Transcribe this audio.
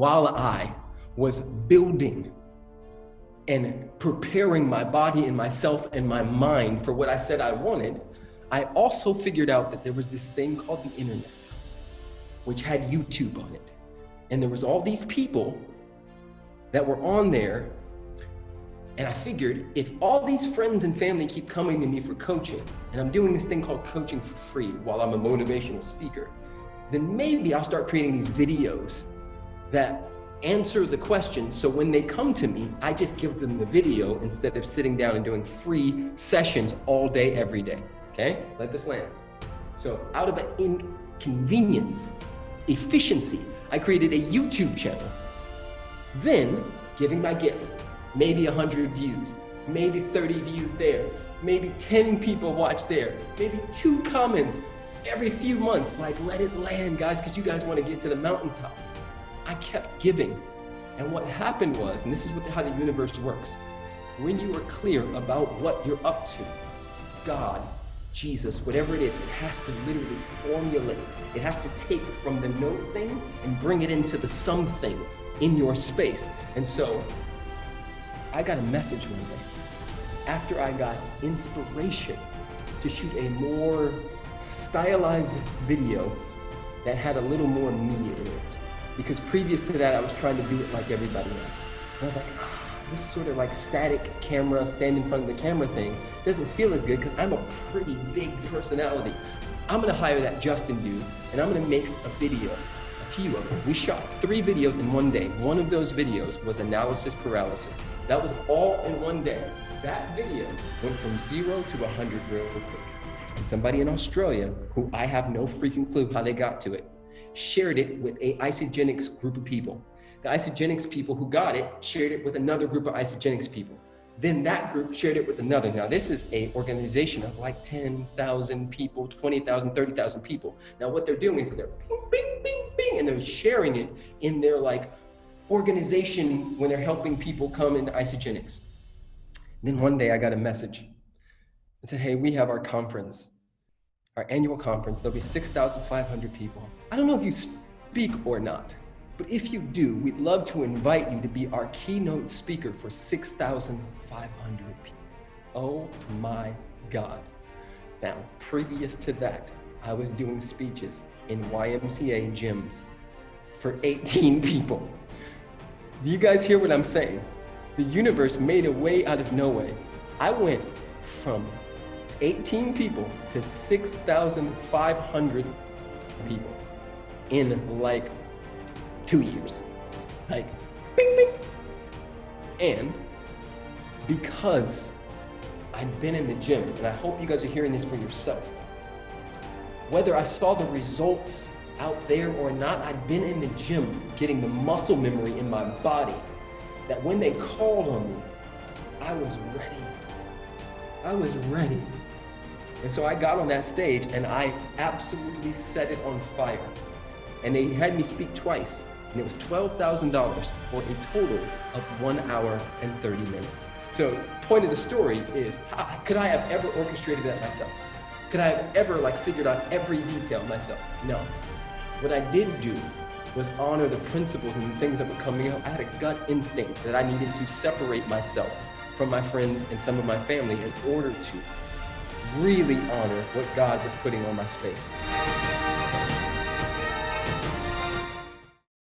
while I was building and preparing my body and myself and my mind for what I said I wanted, I also figured out that there was this thing called the internet, which had YouTube on it. And there was all these people that were on there. And I figured if all these friends and family keep coming to me for coaching, and I'm doing this thing called coaching for free while I'm a motivational speaker, then maybe I'll start creating these videos that answer the question. So when they come to me, I just give them the video instead of sitting down and doing free sessions all day, every day. Okay, let this land. So out of an inconvenience, efficiency, I created a YouTube channel. Then giving my gift, maybe 100 views, maybe 30 views there, maybe 10 people watch there, maybe two comments every few months, like let it land guys, because you guys want to get to the mountaintop. I kept giving. And what happened was, and this is what, how the universe works, when you are clear about what you're up to, God, Jesus, whatever it is, it has to literally formulate. It has to take from the no thing and bring it into the something in your space. And so I got a message one day after I got inspiration to shoot a more stylized video that had a little more me in it because previous to that, I was trying to do it like everybody else. And I was like, ah, this sort of like static camera, stand in front of the camera thing doesn't feel as good because I'm a pretty big personality. I'm gonna hire that Justin dude and I'm gonna make a video, a few of them. We shot three videos in one day. One of those videos was analysis paralysis. That was all in one day. That video went from zero to 100 real quick. And somebody in Australia, who I have no freaking clue how they got to it, shared it with a Isagenix group of people. The Isagenix people who got it shared it with another group of Isagenix people. Then that group shared it with another. Now this is a organization of like 10,000 people, 20,000, 30,000 people. Now what they're doing is they're bing, bing, bing, bing, and they're sharing it in their like organization when they're helping people come into Isagenix. Then one day I got a message. It said, hey, we have our conference our annual conference. There'll be 6,500 people. I don't know if you speak or not, but if you do, we'd love to invite you to be our keynote speaker for 6,500 people. Oh my God. Now, previous to that, I was doing speeches in YMCA gyms for 18 people. Do you guys hear what I'm saying? The universe made a way out of no way. I went from 18 people to 6,500 people in like two years. Like, bing, bing. And because I'd been in the gym, and I hope you guys are hearing this for yourself, whether I saw the results out there or not, I'd been in the gym getting the muscle memory in my body that when they called on me, I was ready. I was ready. And so I got on that stage and I absolutely set it on fire. And they had me speak twice. And it was $12,000 for a total of one hour and 30 minutes. So point of the story is, could I have ever orchestrated that myself? Could I have ever like figured out every detail myself? No. What I did do was honor the principles and the things that were coming out. I had a gut instinct that I needed to separate myself from my friends and some of my family in order to really honor what God was putting on my space.